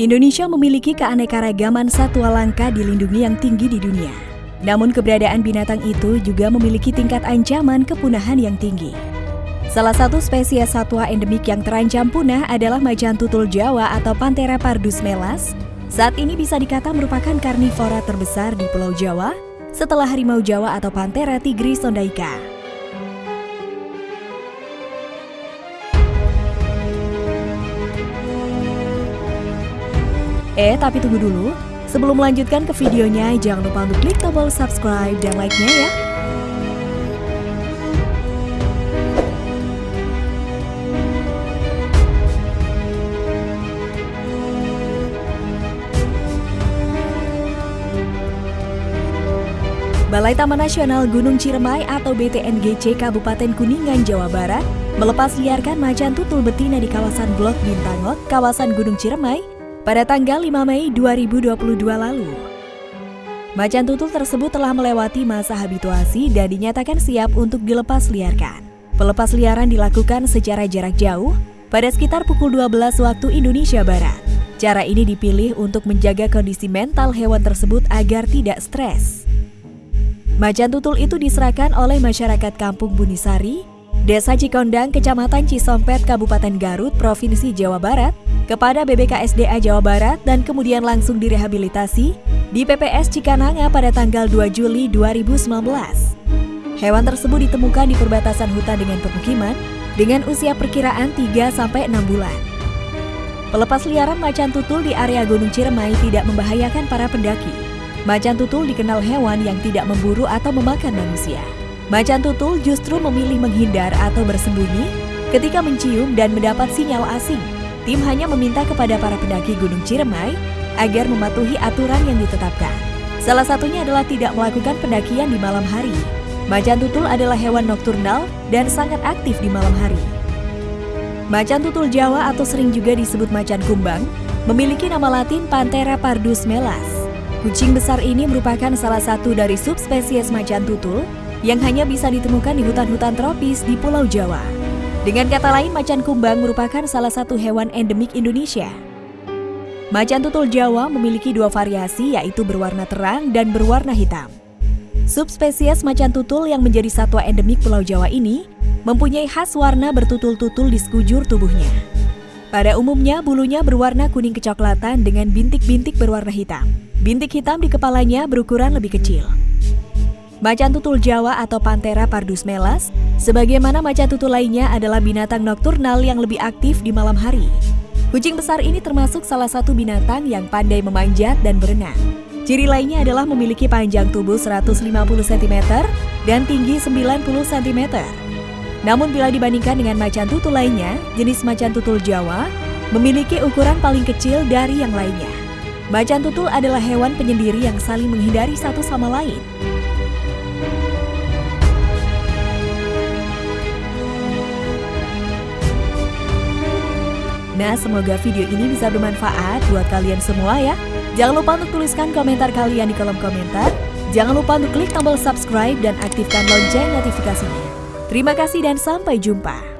Indonesia memiliki keanekaragaman satwa langka dilindungi yang tinggi di dunia. Namun keberadaan binatang itu juga memiliki tingkat ancaman kepunahan yang tinggi. Salah satu spesies satwa endemik yang terancam punah adalah macan tutul Jawa atau Panthera pardus melas. Saat ini bisa dikata merupakan karnivora terbesar di Pulau Jawa setelah harimau Jawa atau Panthera tigris sondaika. Eh, tapi tunggu dulu. Sebelum melanjutkan ke videonya, jangan lupa untuk klik tombol subscribe dan like-nya ya. Balai Taman Nasional Gunung Ciremai atau BTNGC Kabupaten Kuningan, Jawa Barat melepas liarkan macan tutul betina di kawasan Blok Bintangot, kawasan Gunung Ciremai, pada tanggal 5 Mei 2022 lalu. Macan tutul tersebut telah melewati masa habituasi dan dinyatakan siap untuk dilepas liarkan. Pelepas liaran dilakukan secara jarak jauh pada sekitar pukul 12 waktu Indonesia Barat. Cara ini dipilih untuk menjaga kondisi mental hewan tersebut agar tidak stres. Macan tutul itu diserahkan oleh masyarakat Kampung Bunisari, Desa Cikondang, Kecamatan Cisompet, Kabupaten Garut, Provinsi Jawa Barat, kepada BBKSDA Jawa Barat dan kemudian langsung direhabilitasi di PPS Cikananga pada tanggal 2 Juli 2019. Hewan tersebut ditemukan di perbatasan hutan dengan pemukiman dengan usia perkiraan 3-6 bulan. Pelepas liaran macan tutul di area Gunung Ciremai tidak membahayakan para pendaki. Macan tutul dikenal hewan yang tidak memburu atau memakan manusia. Macan tutul justru memilih menghindar atau bersembunyi ketika mencium dan mendapat sinyal asing tim hanya meminta kepada para pendaki Gunung Ciremai agar mematuhi aturan yang ditetapkan. Salah satunya adalah tidak melakukan pendakian di malam hari. Macan tutul adalah hewan nokturnal dan sangat aktif di malam hari. Macan tutul Jawa atau sering juga disebut macan kumbang memiliki nama latin Panthera pardus melas. Kucing besar ini merupakan salah satu dari subspesies macan tutul yang hanya bisa ditemukan di hutan-hutan tropis di Pulau Jawa. Dengan kata lain, macan kumbang merupakan salah satu hewan endemik Indonesia. Macan tutul Jawa memiliki dua variasi yaitu berwarna terang dan berwarna hitam. Subspesies macan tutul yang menjadi satwa endemik Pulau Jawa ini mempunyai khas warna bertutul-tutul di sekujur tubuhnya. Pada umumnya, bulunya berwarna kuning kecoklatan dengan bintik-bintik berwarna hitam. Bintik hitam di kepalanya berukuran lebih kecil. Macan tutul Jawa atau Panthera pardus melas, sebagaimana macan tutul lainnya adalah binatang nokturnal yang lebih aktif di malam hari. Kucing besar ini termasuk salah satu binatang yang pandai memanjat dan berenang. Ciri lainnya adalah memiliki panjang tubuh 150 cm dan tinggi 90 cm. Namun bila dibandingkan dengan macan tutul lainnya, jenis macan tutul Jawa memiliki ukuran paling kecil dari yang lainnya. Macan tutul adalah hewan penyendiri yang saling menghindari satu sama lain. Nah, semoga video ini bisa bermanfaat buat kalian semua ya. Jangan lupa untuk tuliskan komentar kalian di kolom komentar. Jangan lupa untuk klik tombol subscribe dan aktifkan lonceng notifikasinya. Terima kasih dan sampai jumpa.